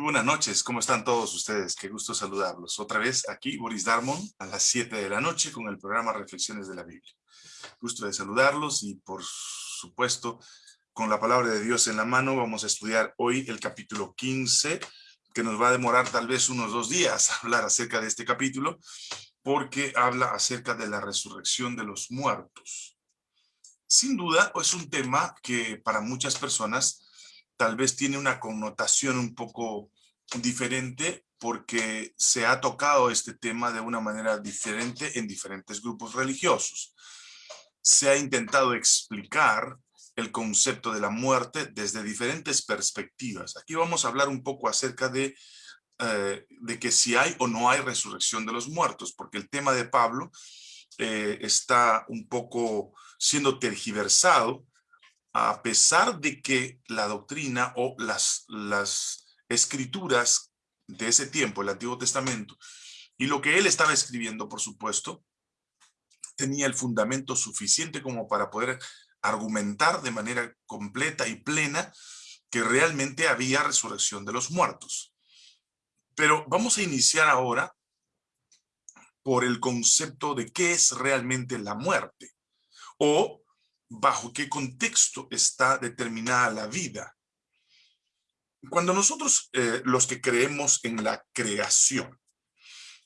Buenas noches, ¿cómo están todos ustedes? Qué gusto saludarlos. Otra vez aquí, Boris Darmon, a las 7 de la noche con el programa Reflexiones de la Biblia. Gusto de saludarlos y por supuesto, con la palabra de Dios en la mano, vamos a estudiar hoy el capítulo 15, que nos va a demorar tal vez unos dos días hablar acerca de este capítulo, porque habla acerca de la resurrección de los muertos. Sin duda, es un tema que para muchas personas tal vez tiene una connotación un poco diferente porque se ha tocado este tema de una manera diferente en diferentes grupos religiosos. Se ha intentado explicar el concepto de la muerte desde diferentes perspectivas. Aquí vamos a hablar un poco acerca de, eh, de que si hay o no hay resurrección de los muertos, porque el tema de Pablo eh, está un poco siendo tergiversado a pesar de que la doctrina o las, las escrituras de ese tiempo, el Antiguo Testamento, y lo que él estaba escribiendo, por supuesto, tenía el fundamento suficiente como para poder argumentar de manera completa y plena que realmente había resurrección de los muertos. Pero vamos a iniciar ahora por el concepto de qué es realmente la muerte, o bajo qué contexto está determinada la vida. Cuando nosotros, eh, los que creemos en la creación,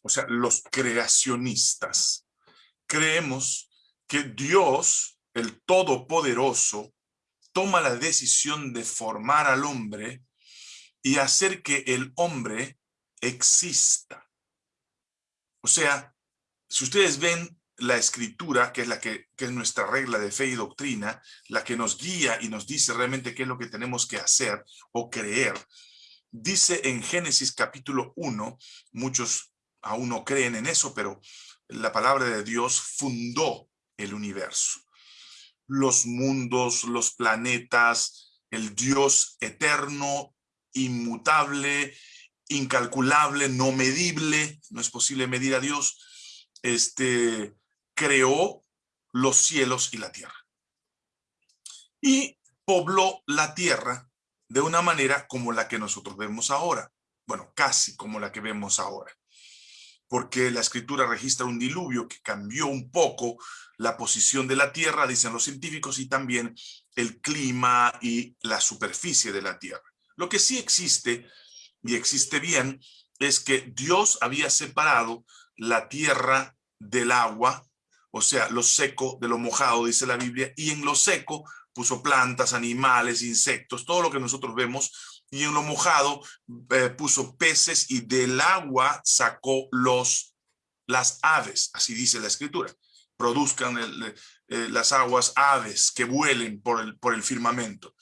o sea, los creacionistas, creemos que Dios, el Todopoderoso, toma la decisión de formar al hombre y hacer que el hombre exista. O sea, si ustedes ven la escritura, que es la que, es nuestra regla de fe y doctrina, la que nos guía y nos dice realmente qué es lo que tenemos que hacer o creer, dice en Génesis capítulo 1, muchos aún no creen en eso, pero la palabra de Dios fundó el universo. Los mundos, los planetas, el Dios eterno, inmutable, incalculable, no medible, no es posible medir a Dios, este, creó los cielos y la tierra. Y pobló la tierra de una manera como la que nosotros vemos ahora. Bueno, casi como la que vemos ahora. Porque la escritura registra un diluvio que cambió un poco la posición de la tierra, dicen los científicos, y también el clima y la superficie de la tierra. Lo que sí existe, y existe bien, es que Dios había separado la tierra del agua o sea, lo seco de lo mojado, dice la Biblia, y en lo seco puso plantas, animales, insectos, todo lo que nosotros vemos, y en lo mojado eh, puso peces y del agua sacó los, las aves, así dice la escritura. Produzcan eh, las aguas aves que vuelen por el, por el firmamento.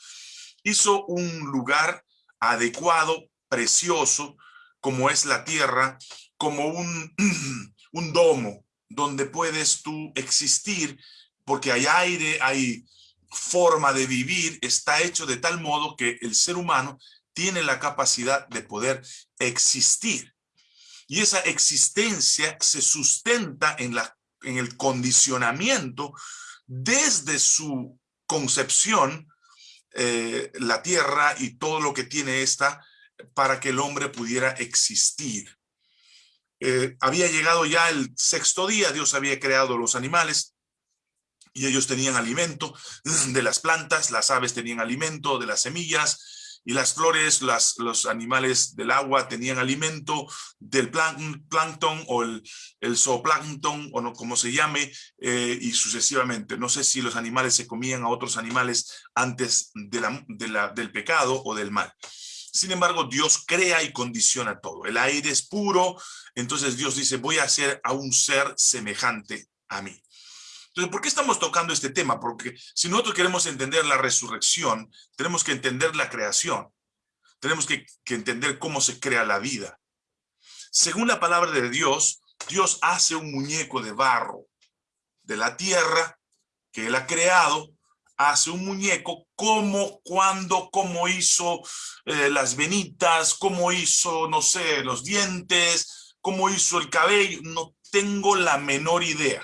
Hizo un lugar adecuado, precioso, como es la tierra, como un, un domo, donde puedes tú existir, porque hay aire, hay forma de vivir, está hecho de tal modo que el ser humano tiene la capacidad de poder existir. Y esa existencia se sustenta en, la, en el condicionamiento desde su concepción, eh, la tierra y todo lo que tiene esta, para que el hombre pudiera existir. Eh, había llegado ya el sexto día, Dios había creado los animales y ellos tenían alimento de las plantas, las aves tenían alimento de las semillas y las flores, las, los animales del agua tenían alimento del plancton o el, el zooplancton o no, como se llame eh, y sucesivamente. No sé si los animales se comían a otros animales antes de la, del pecado o del mal. Sin embargo, Dios crea y condiciona todo. El aire es puro, entonces Dios dice, voy a hacer a un ser semejante a mí. Entonces, ¿por qué estamos tocando este tema? Porque si nosotros queremos entender la resurrección, tenemos que entender la creación. Tenemos que, que entender cómo se crea la vida. Según la palabra de Dios, Dios hace un muñeco de barro de la tierra que Él ha creado hace un muñeco, como, cuando, cómo hizo eh, las venitas, cómo hizo, no sé, los dientes, cómo hizo el cabello, no tengo la menor idea,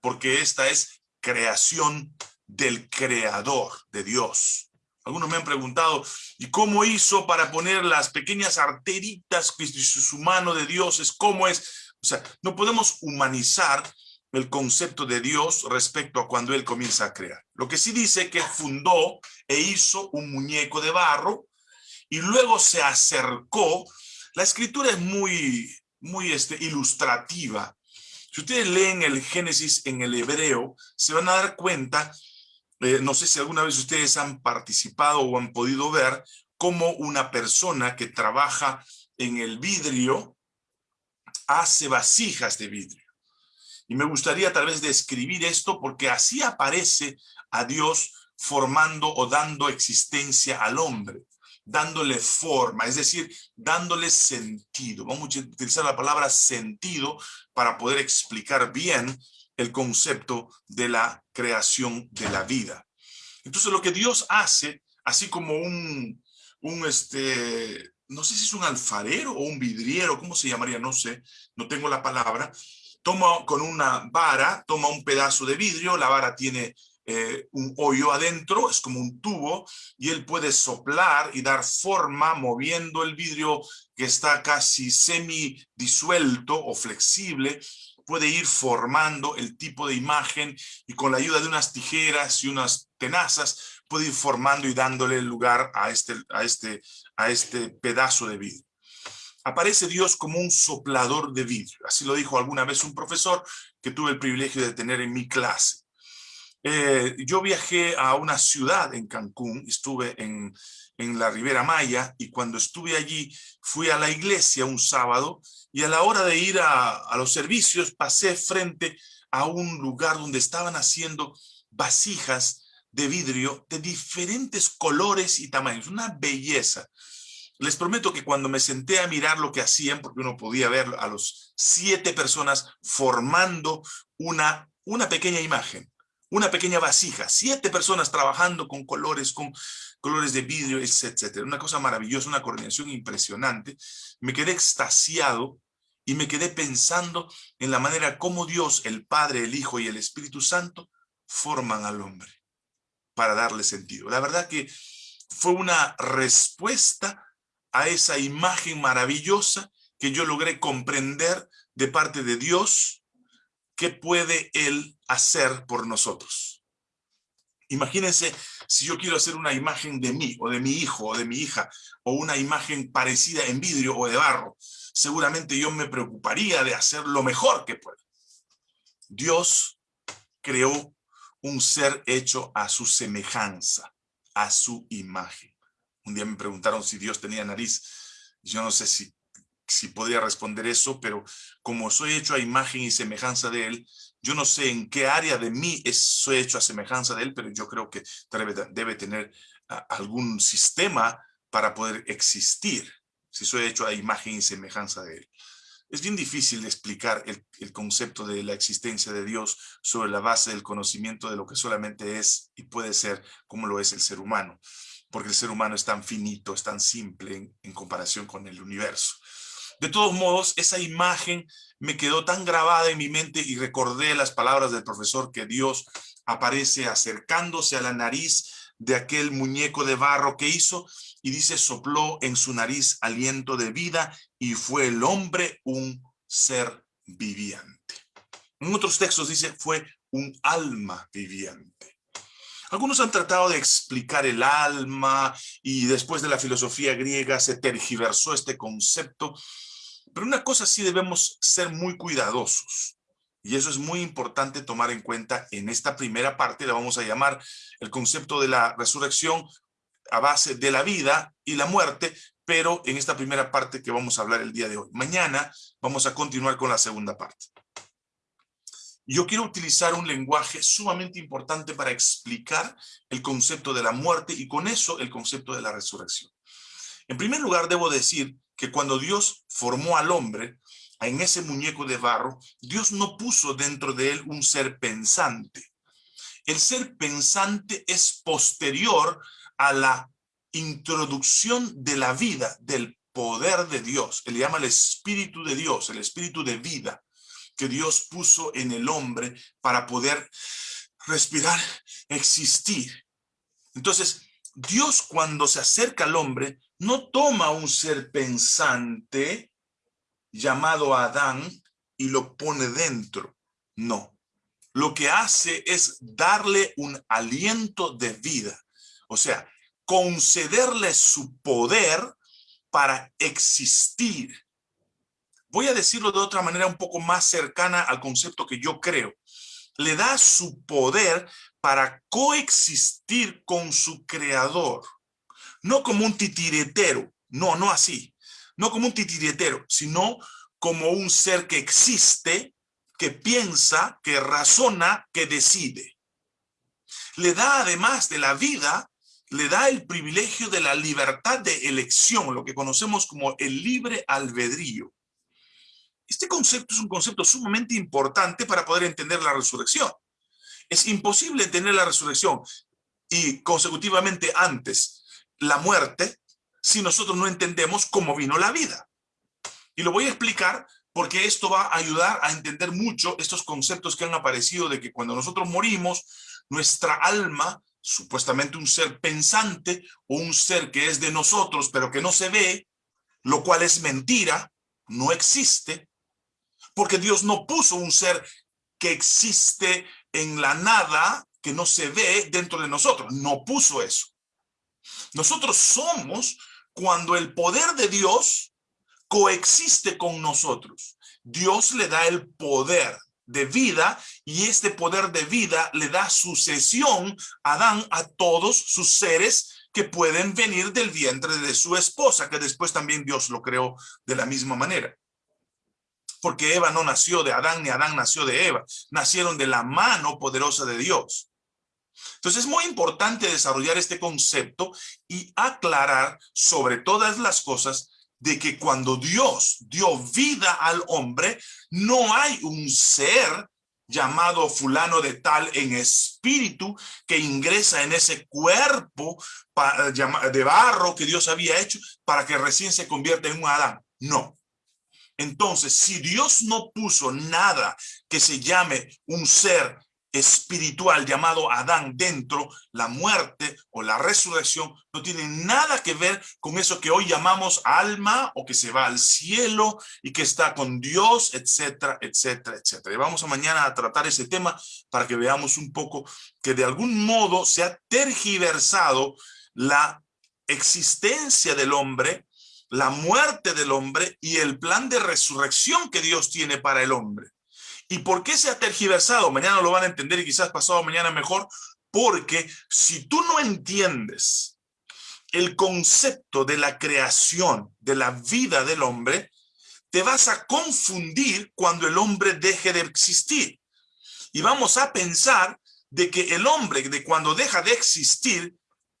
porque esta es creación del creador, de Dios. Algunos me han preguntado, ¿y cómo hizo para poner las pequeñas arteritas que su mano de Dios es? ¿Cómo es? O sea, no podemos humanizar el concepto de Dios respecto a cuando Él comienza a crear. Lo que sí dice que fundó e hizo un muñeco de barro y luego se acercó. La escritura es muy, muy este, ilustrativa. Si ustedes leen el Génesis en el hebreo, se van a dar cuenta eh, no sé si alguna vez ustedes han participado o han podido ver cómo una persona que trabaja en el vidrio hace vasijas de vidrio. Y me gustaría tal vez describir esto porque así aparece a Dios formando o dando existencia al hombre, dándole forma, es decir, dándole sentido. Vamos a utilizar la palabra sentido para poder explicar bien el concepto de la creación de la vida. Entonces lo que Dios hace, así como un, un este, no sé si es un alfarero o un vidriero, ¿cómo se llamaría? No sé, no tengo la palabra. Toma con una vara, toma un pedazo de vidrio, la vara tiene eh, un hoyo adentro, es como un tubo, y él puede soplar y dar forma moviendo el vidrio que está casi semi disuelto o flexible, puede ir formando el tipo de imagen y con la ayuda de unas tijeras y unas tenazas puede ir formando y dándole lugar a este, a este, a este pedazo de vidrio. Aparece Dios como un soplador de vidrio. Así lo dijo alguna vez un profesor que tuve el privilegio de tener en mi clase. Eh, yo viajé a una ciudad en Cancún, estuve en, en la Ribera Maya y cuando estuve allí fui a la iglesia un sábado y a la hora de ir a, los servicios pasé frente a un lugar donde estaban haciendo vasijas de vidrio de diferentes colores y tamaños, una belleza. Les prometo que cuando me senté a mirar lo que hacían, porque uno podía ver a los siete personas formando una, una pequeña imagen, una pequeña vasija, siete personas trabajando con colores, con colores de vidrio, etcétera. Una cosa maravillosa, una coordinación impresionante. Me quedé extasiado y me quedé pensando en la manera como Dios, el Padre, el Hijo y el Espíritu Santo forman al hombre para darle sentido. La verdad que fue una respuesta a esa imagen maravillosa que yo logré comprender de parte de Dios qué puede Él hacer por nosotros. Imagínense si yo quiero hacer una imagen de mí, o de mi hijo, o de mi hija, o una imagen parecida en vidrio o de barro seguramente yo me preocuparía de hacer lo mejor que puedo. Dios creó un ser hecho a su semejanza, a su imagen. Un día me preguntaron si Dios tenía nariz. Yo no sé si, si podría responder eso, pero como soy hecho a imagen y semejanza de Él, yo no sé en qué área de mí soy hecho a semejanza de Él, pero yo creo que debe, debe tener algún sistema para poder existir si soy hecho a imagen y semejanza de Él. Es bien difícil explicar el, concepto de la existencia de Dios sobre la base del conocimiento de lo que solamente es y puede ser como lo es el ser humano, porque el ser humano es tan finito, es tan simple en comparación con el universo. De todos modos, esa imagen me quedó tan grabada en mi mente y recordé las palabras del profesor que Dios aparece acercándose a la nariz de aquel muñeco de barro que hizo y dice sopló en su nariz aliento de vida y fue el hombre un ser viviente. En otros textos dice fue un alma viviente. Algunos han tratado de explicar el alma y después de la filosofía griega se tergiversó este concepto, pero una cosa sí debemos ser muy cuidadosos. Y eso es muy importante tomar en cuenta en esta primera parte, la vamos a llamar el concepto de la resurrección a base de la vida y la muerte, pero en esta primera parte que vamos a hablar el día de hoy. Mañana vamos a continuar con la segunda parte. Yo quiero utilizar un lenguaje sumamente importante para explicar el concepto de la muerte y con eso el concepto de la resurrección. En primer lugar, debo decir que cuando Dios formó al hombre, en ese muñeco de barro, Dios no puso dentro de él un ser pensante. El ser pensante es posterior a la introducción de la vida, del poder de Dios. Él llama el Espíritu de Dios, el Espíritu de vida que Dios puso en el hombre para poder respirar, existir. Entonces, Dios cuando se acerca al hombre, no toma un ser pensante llamado Adán y lo pone dentro. No. Lo que hace es darle un aliento de vida. O sea, concederle su poder para existir. Voy a decirlo de otra manera un poco más cercana al concepto que yo creo. Le da su poder para coexistir con su creador. No como un titiretero, no, no así. No como un titiretero, sino como un ser que existe, que piensa, que razona, que decide. Le da además de la vida, le da el privilegio de la libertad de elección, lo que conocemos como el libre albedrío. Este concepto es un concepto sumamente importante para poder entender la resurrección. Es imposible entender la resurrección y consecutivamente antes la muerte si nosotros no entendemos cómo vino la vida. Y lo voy a explicar porque esto va a ayudar a entender mucho estos conceptos que han aparecido de que cuando nosotros morimos, nuestra alma, supuestamente un ser pensante o un ser que es de nosotros pero que no se ve, lo cual es mentira, no existe, porque Dios no puso un ser que existe en la nada, que no se ve dentro de nosotros. No puso eso. Nosotros somos cuando el poder de Dios coexiste con nosotros. Dios le da el poder de vida y este poder de vida le da sucesión a Adán a todos sus seres que pueden venir del vientre de su esposa, que después también Dios lo creó de la misma manera porque Eva no nació de Adán ni Adán nació de Eva, nacieron de la mano poderosa de Dios. Entonces es muy importante desarrollar este concepto y aclarar sobre todas las cosas de que cuando Dios dio vida al hombre, no hay un ser llamado fulano de tal en espíritu que ingresa en ese cuerpo de barro que Dios había hecho para que recién se convierta en un Adán. No, entonces, si Dios no puso nada que se llame un ser espiritual llamado Adán dentro, la muerte o la resurrección no tiene nada que ver con eso que hoy llamamos alma o que se va al cielo y que está con Dios, etcétera, etcétera, etcétera. Y vamos a mañana a tratar ese tema para que veamos un poco que de algún modo se ha tergiversado la existencia del hombre la muerte del hombre y el plan de resurrección que Dios tiene para el hombre. ¿Y por qué se ha tergiversado? Mañana lo van a entender y quizás pasado mañana mejor, porque si tú no entiendes el concepto de la creación, de la vida del hombre, te vas a confundir cuando el hombre deje de existir. Y vamos a pensar de que el hombre, de cuando deja de existir,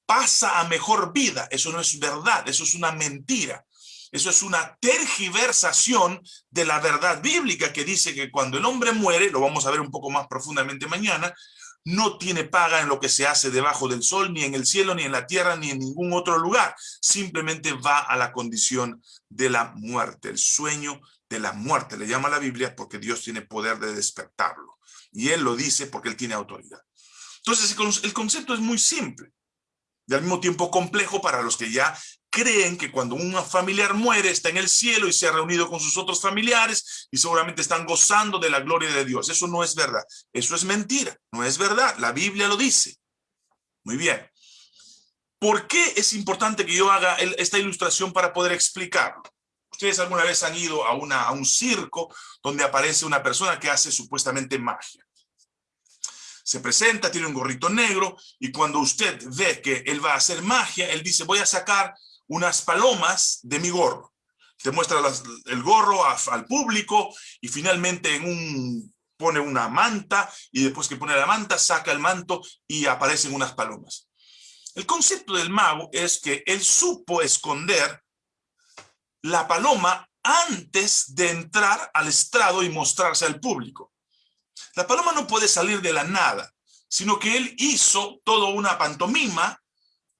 pasa a mejor vida. Eso no es verdad, eso es una mentira. Eso es una tergiversación de la verdad bíblica que dice que cuando el hombre muere, lo vamos a ver un poco más profundamente mañana, no tiene paga en lo que se hace debajo del sol, ni en el cielo, ni en la tierra, ni en ningún otro lugar. Simplemente va a la condición de la muerte, el sueño de la muerte. Le llama la Biblia porque Dios tiene poder de despertarlo. Y Él lo dice porque Él tiene autoridad. Entonces, el concepto es muy simple y al mismo tiempo complejo para los que ya creen que cuando un familiar muere está en el cielo y se ha reunido con sus otros familiares y seguramente están gozando de la gloria de Dios. Eso no es verdad. Eso es mentira. No es verdad. La Biblia lo dice. Muy bien. ¿Por qué es importante que yo haga esta ilustración para poder explicarlo? Ustedes alguna vez han ido a, una, a un circo donde aparece una persona que hace supuestamente magia se presenta, tiene un gorrito negro, y cuando usted ve que él va a hacer magia, él dice, voy a sacar unas palomas de mi gorro. Te muestra el gorro al público, y finalmente pone una manta, y después que pone la manta, saca el manto, y aparecen unas palomas. El concepto del mago es que él supo esconder la paloma antes de entrar al estrado y mostrarse al público. La paloma no puede salir de la nada, sino que él hizo toda una pantomima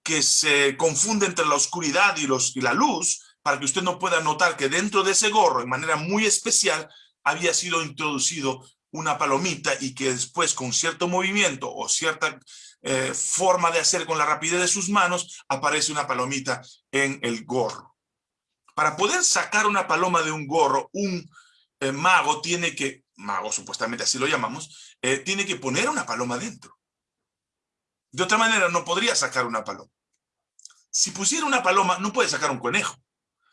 que se confunde entre la oscuridad y, los, y la luz, para que usted no pueda notar que dentro de ese gorro, de manera muy especial, había sido introducido una palomita y que después con cierto movimiento o cierta eh, forma de hacer con la rapidez de sus manos, aparece una palomita en el gorro. Para poder sacar una paloma de un gorro, un eh, mago tiene que, mago supuestamente así lo llamamos, eh, tiene que poner una paloma dentro. De otra manera no podría sacar una paloma. Si pusiera una paloma, no puede sacar un conejo.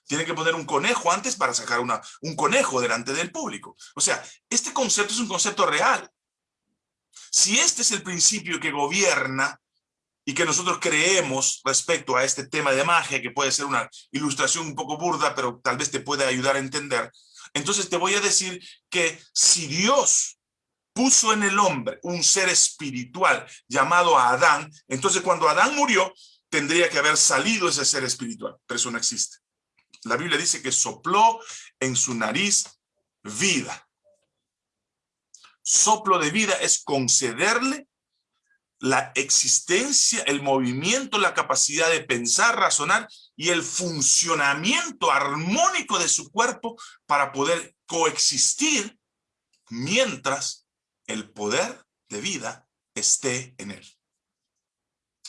Tiene que poner un conejo antes para sacar una, un conejo delante del público. O sea, este concepto es un concepto real. Si este es el principio que gobierna y que nosotros creemos respecto a este tema de magia, que puede ser una ilustración un poco burda, pero tal vez te pueda ayudar a entender, entonces te voy a decir que si Dios puso en el hombre un ser espiritual llamado Adán, entonces cuando Adán murió, tendría que haber salido ese ser espiritual, pero eso no existe. La Biblia dice que sopló en su nariz vida. Soplo de vida es concederle la existencia, el movimiento, la capacidad de pensar, razonar y el funcionamiento armónico de su cuerpo para poder coexistir mientras el poder de vida esté en él.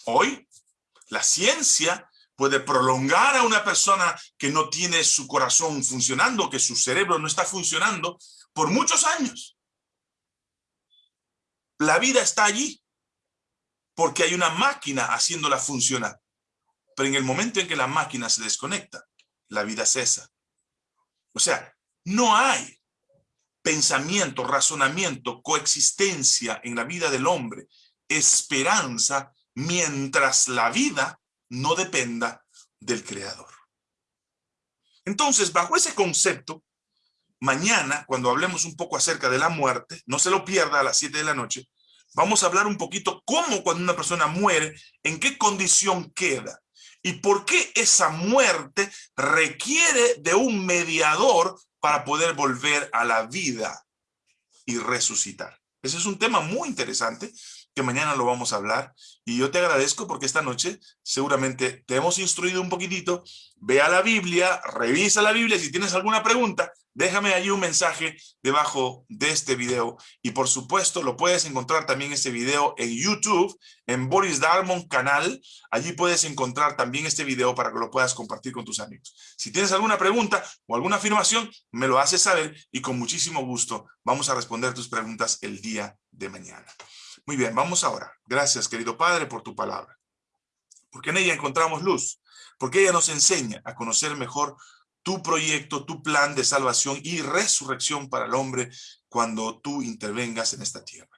Hoy, la ciencia puede prolongar a una persona que no tiene su corazón funcionando, que su cerebro no está funcionando, por muchos años. La vida está allí, porque hay una máquina haciéndola funcionar. Pero en el momento en que la máquina se desconecta, la vida cesa. O sea, no hay pensamiento, razonamiento, coexistencia en la vida del hombre, esperanza, mientras la vida no dependa del creador. Entonces, bajo ese concepto, mañana, cuando hablemos un poco acerca de la muerte, no se lo pierda a las 7 de la noche, vamos a hablar un poquito cómo cuando una persona muere, en qué condición queda y por qué esa muerte requiere de un mediador para poder volver a la vida y resucitar. Ese es un tema muy interesante que mañana lo vamos a hablar. Y yo te agradezco porque esta noche seguramente te hemos instruido un poquitito. Ve a la Biblia, revisa la Biblia. Si tienes alguna pregunta, déjame ahí un mensaje debajo de este video. Y por supuesto, lo puedes encontrar también este video en YouTube, en Boris Darmon canal. Allí puedes encontrar también este video para que lo puedas compartir con tus amigos. Si tienes alguna pregunta o alguna afirmación, me lo haces saber y con muchísimo gusto vamos a responder tus preguntas el día de mañana. Muy bien, vamos ahora. Gracias, querido Padre, por tu palabra. Porque en ella encontramos luz. Porque ella nos enseña a conocer mejor tu proyecto, tu plan de salvación y resurrección para el hombre cuando tú intervengas en esta tierra.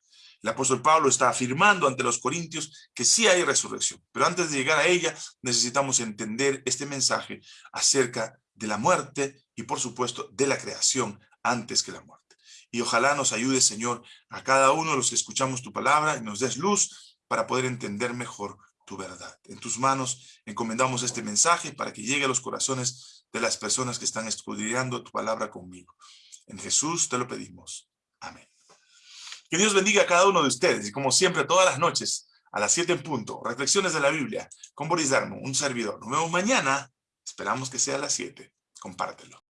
El apóstol Pablo está afirmando ante los corintios que sí hay resurrección, pero antes de llegar a ella necesitamos entender este mensaje acerca de la muerte y por supuesto de la creación antes que la muerte. Y ojalá nos ayude, Señor, a cada uno de los que escuchamos tu palabra y nos des luz para poder entender mejor tu verdad. En tus manos encomendamos este mensaje para que llegue a los corazones de las personas que están escudriñando tu palabra conmigo. En Jesús te lo pedimos. Amén. Que Dios bendiga a cada uno de ustedes y como siempre todas las noches a las 7 en punto, reflexiones de la Biblia con Boris Darmo, un servidor. Nos vemos mañana. Esperamos que sea a las 7. Compártelo.